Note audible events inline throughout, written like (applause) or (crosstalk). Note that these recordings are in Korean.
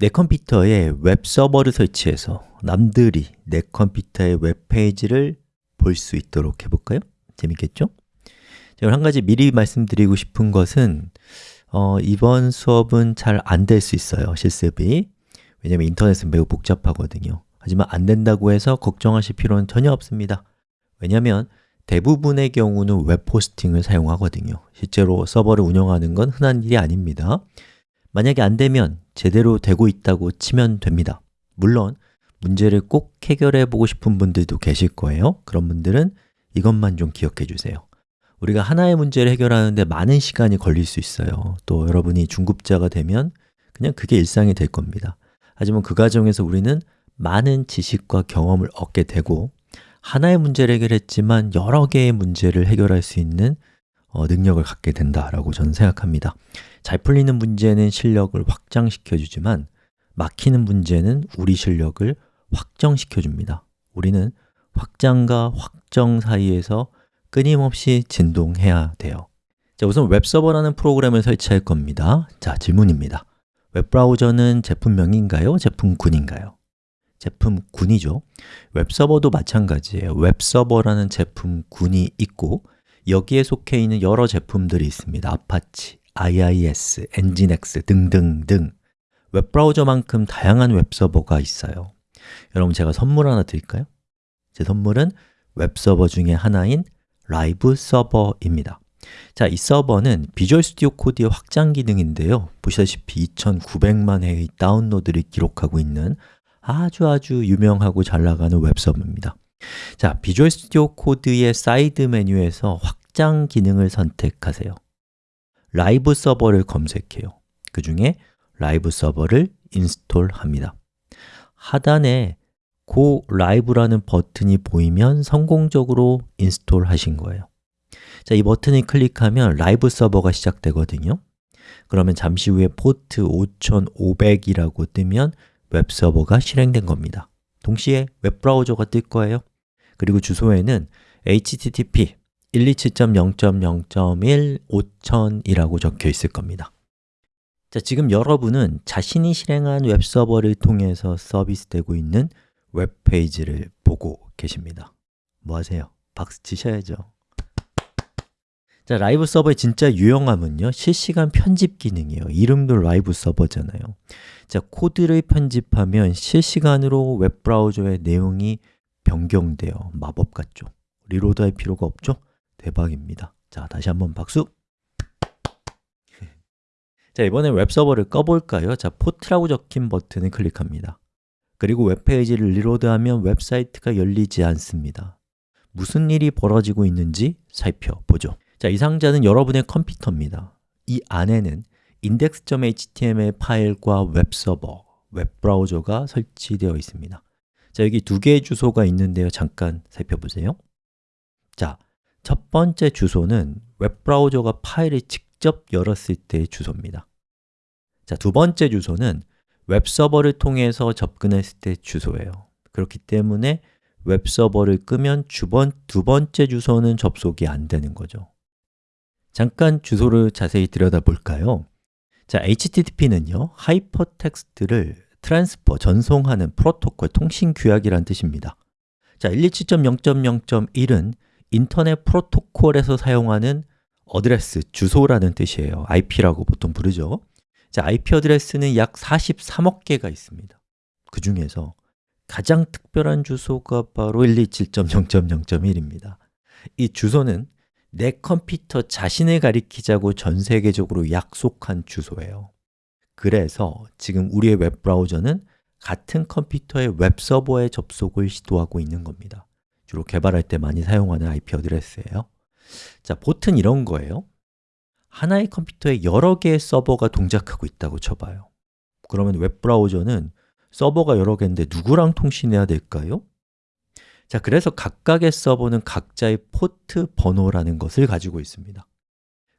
내 컴퓨터에 웹 서버를 설치해서 남들이 내 컴퓨터의 웹페이지를 볼 수 있도록 해볼까요? 재밌겠죠? 자, 한 가지 미리 말씀드리고 싶은 것은 어, 이번 수업은 잘 안 될 수 있어요, 실습이. 왜냐면 인터넷은 매우 복잡하거든요. 하지만 안 된다고 해서 걱정하실 필요는 전혀 없습니다. 왜냐면 대부분의 경우는 웹 호스팅을 사용하거든요. 실제로 서버를 운영하는 건 흔한 일이 아닙니다. 만약에 안 되면 제대로 되고 있다고 치면 됩니다. 물론 문제를 꼭 해결해 보고 싶은 분들도 계실 거예요. 그런 분들은 이것만 좀 기억해 주세요. 우리가 하나의 문제를 해결하는데 많은 시간이 걸릴 수 있어요. 또 여러분이 중급자가 되면 그냥 그게 일상이 될 겁니다. 하지만 그 과정에서 우리는 많은 지식과 경험을 얻게 되고 하나의 문제를 해결했지만 여러 개의 문제를 해결할 수 있는 어, 능력을 갖게 된다라고 저는 생각합니다. 잘 풀리는 문제는 실력을 확장시켜 주지만 막히는 문제는 우리 실력을 확정시켜 줍니다. 우리는 확장과 확정 사이에서 끊임없이 진동해야 돼요. 자, 우선 웹서버라는 프로그램을 설치할 겁니다. 자, 질문입니다. 웹브라우저는 제품명인가요? 제품군인가요? 제품군이죠. 웹서버도 마찬가지예요. 웹서버라는 제품군이 있고 여기에 속해 있는 여러 제품들이 있습니다. Apache, IIS, NGINX 등등등. 웹브라우저만큼 다양한 웹서버가 있어요. 여러분 제가 선물 하나 드릴까요? 제 선물은 웹서버 중에 하나인 Live Server입니다. 자, 이 서버는 Visual Studio Code의 확장 기능인데요. 보시다시피 2900만 회의 다운로드를 기록하고 있는 아주 아주 유명하고 잘 나가는 웹서버입니다 자, Visual Studio Code의 사이드 메뉴에서 확장 기능을 선택하세요. Live Server를 검색해요. 그 중에 Live Server를 install합니다. 하단에 Go Live라는 버튼이 보이면 성공적으로 install 하신 거예요. 자, 이 버튼을 클릭하면 Live Server가 시작되거든요. 그러면 잠시 후에 포트 5500이라고 뜨면 웹서버가 실행된 겁니다. 동시에 웹브라우저가 뜰 거예요 그리고 주소에는 http 127.0.0.1 5000이라고 적혀 있을 겁니다. 자, 지금 여러분은 자신이 실행한 웹서버를 통해서 서비스되고 있는 웹페이지를 보고 계십니다. 뭐 하세요? 박수 치셔야죠. 자, Live Server의 진짜 유용함은요 실시간 편집 기능이에요. 이름도 Live Server잖아요. 자, 코드를 편집하면 실시간으로 웹브라우저의 내용이 변경돼요 마법 같죠? reload 할 필요가 없죠? 대박입니다 자, 다시 한번 박수! (laughs) 자, 이번엔 웹서버를 꺼볼까요? 자, 포트라고 적힌 버튼을 클릭합니다 그리고 웹페이지를 reload하면 웹사이트가 열리지 않습니다 무슨 일이 벌어지고 있는지 살펴보죠 자, 이 상자는 여러분의 컴퓨터입니다 이 안에는 index.html 파일과 웹서버, 웹브라우저가 설치되어 있습니다 자, 여기 두 개의 주소가 있는데요. 잠깐 살펴보세요. 자, 첫 번째 주소는 웹브라우저가 파일을 직접 열었을 때의 주소입니다. 자, 두 번째 주소는 웹서버를 통해서 접근했을 때 주소예요. 그렇기 때문에 웹서버를 끄면 주번, 두 번째 주소는 접속이 안 되는 거죠. 잠깐 주소를 자세히 들여다볼까요? 자, HTTP는요, 하이퍼텍스트를 transfer, 전송하는 프로토콜, 통신 규약이란 뜻입니다. 자, 127.0.0.1은 인터넷 프로토콜에서 사용하는 어드레스, 주소라는 뜻이에요. IP라고 보통 부르죠. 자, IP 어드레스는 약 43억 개가 있습니다. 그 중에서 가장 특별한 주소가 바로 127.0.0.1입니다. 이 주소는 내 컴퓨터 자신을 가리키자고 전 세계적으로 약속한 주소예요 그래서 지금 우리의 웹브라우저는 같은 컴퓨터의 웹서버에 접속을 시도하고 있는 겁니다. 주로 개발할 때 많이 사용하는 IP 어드레스예요. 자, 보트는 이런 거예요. 하나의 컴퓨터에 여러 개의 서버가 동작하고 있다고 쳐봐요. 그러면 웹브라우저는 서버가 여러 개인데 누구랑 통신해야 될까요? 자, 그래서 각각의 서버는 각자의 포트 번호라는 것을 가지고 있습니다.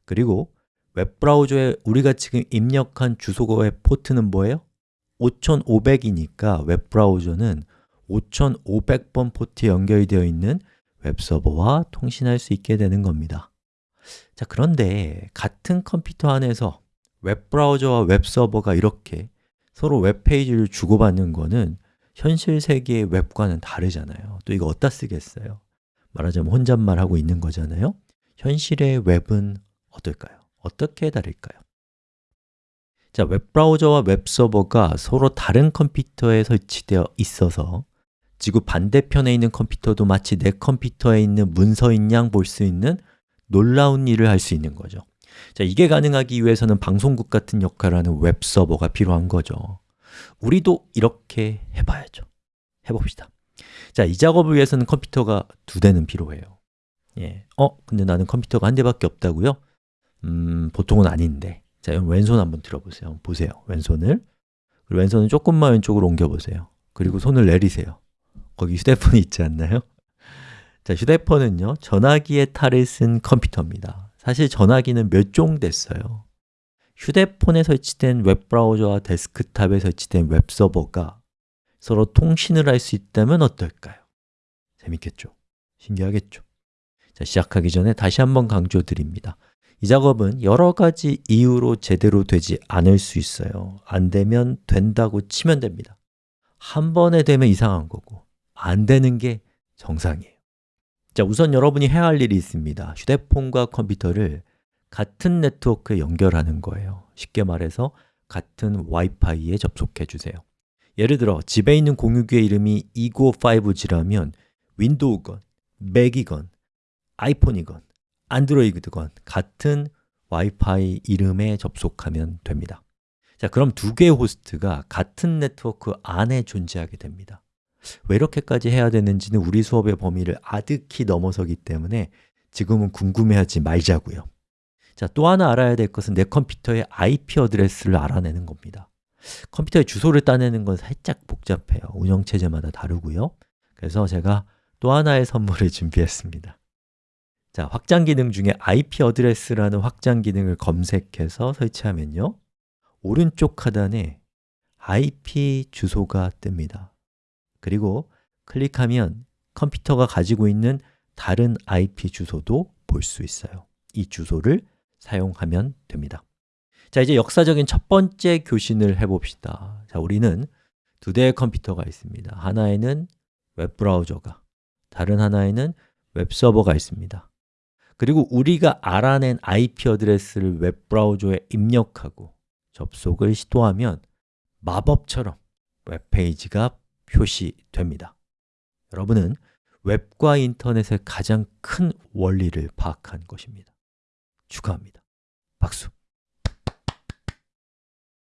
그리고 웹브라우저에 우리가 지금 입력한 주소의 포트는 뭐예요? 5500이니까 웹브라우저는 5500번 포트에 연결이 되어 있는 웹서버와 통신할 수 있게 되는 겁니다 자, 그런데 같은 컴퓨터 안에서 웹브라우저와 웹서버가 이렇게 서로 웹페이지를 주고받는 거는 현실 세계의 웹과는 다르잖아요 또 이거 어디다 쓰겠어요? 말하자면 혼잣말하고 있는 거잖아요 현실의 웹은 어떨까요? 어떻게 다를까요? 자, 웹브라우저와 웹서버가 서로 다른 컴퓨터에 설치되어 있어서 지구 반대편에 있는 컴퓨터도 마치 내 컴퓨터에 있는 문서인 양 볼 수 있는 놀라운 일을 할 수 있는 거죠 자, 이게 가능하기 위해서는 방송국 같은 역할을 하는 웹서버가 필요한 거죠 우리도 이렇게 해봐야죠 해봅시다 자, 이 작업을 위해서는 컴퓨터가 두 대는 필요해요 예. 어? 근데 나는 컴퓨터가 한 대밖에 없다고요? 음, 보통은 아닌데. 자, 그럼 왼손 한번 들어보세요. 보세요, 왼손을. 왼손을 조금만 왼쪽으로 옮겨보세요. 그리고 손을 내리세요. 거기 휴대폰이 있지 않나요? 자, 휴대폰은요, 전화기의 탈을 쓴 컴퓨터입니다. 사실 전화기는 몇 종 됐어요. 휴대폰에 설치된 웹브라우저와 데스크탑에 설치된 웹서버가 서로 통신을 할 수 있다면 어떨까요? 재밌겠죠? 신기하겠죠? 자, 시작하기 전에 다시 한번 강조드립니다 이 작업은 여러 가지 이유로 제대로 되지 않을 수 있어요. 안 되면 된다고 치면 됩니다. 한 번에 되면 이상한 거고 안 되는 게 정상이에요. 자, 우선 여러분이 해야 할 일이 있습니다. 휴대폰과 컴퓨터를 같은 네트워크에 연결하는 거예요. 쉽게 말해서 같은 와이파이에 접속해 주세요. 예를 들어 집에 있는 공유기의 이름이 295G라면 윈도우건, 맥이건, 아이폰이건, 안드로이드건 같은 와이파이 이름에 접속하면 됩니다. 자, 그럼 두 개의 호스트가 같은 네트워크 안에 존재하게 됩니다. 왜 이렇게까지 해야 되는지는 우리 수업의 범위를 아득히 넘어서기 때문에 지금은 궁금해하지 말자고요. 자, 또 하나 알아야 될 것은 내 컴퓨터의 IP 어드레스를 알아내는 겁니다. 컴퓨터의 주소를 따내는 건 살짝 복잡해요. 운영체제마다 다르고요. 그래서 제가 또 하나의 선물을 (laughs) 준비했습니다 자, 확장 기능 중에 IP 어드레스라는 확장 기능을 검색해서 설치하면요. 오른쪽 하단에 IP 주소가 뜹니다. 그리고 클릭하면 컴퓨터가 가지고 있는 다른 IP 주소도 볼 수 있어요. 이 주소를 사용하면 됩니다. 자, 이제 역사적인 첫 번째 교신을 해봅시다. 자, 우리는 두 대의 컴퓨터가 있습니다. 하나에는 웹브라우저가 다른 하나에는 웹서버가 있습니다 그리고 우리가 알아낸 IP 어드레스를 웹브라우저에 입력하고 접속을 시도하면 마법처럼 웹페이지가 표시됩니다. 여러분은 웹과 인터넷의 가장 큰 원리를 파악한 것입니다. 축하합니다. 박수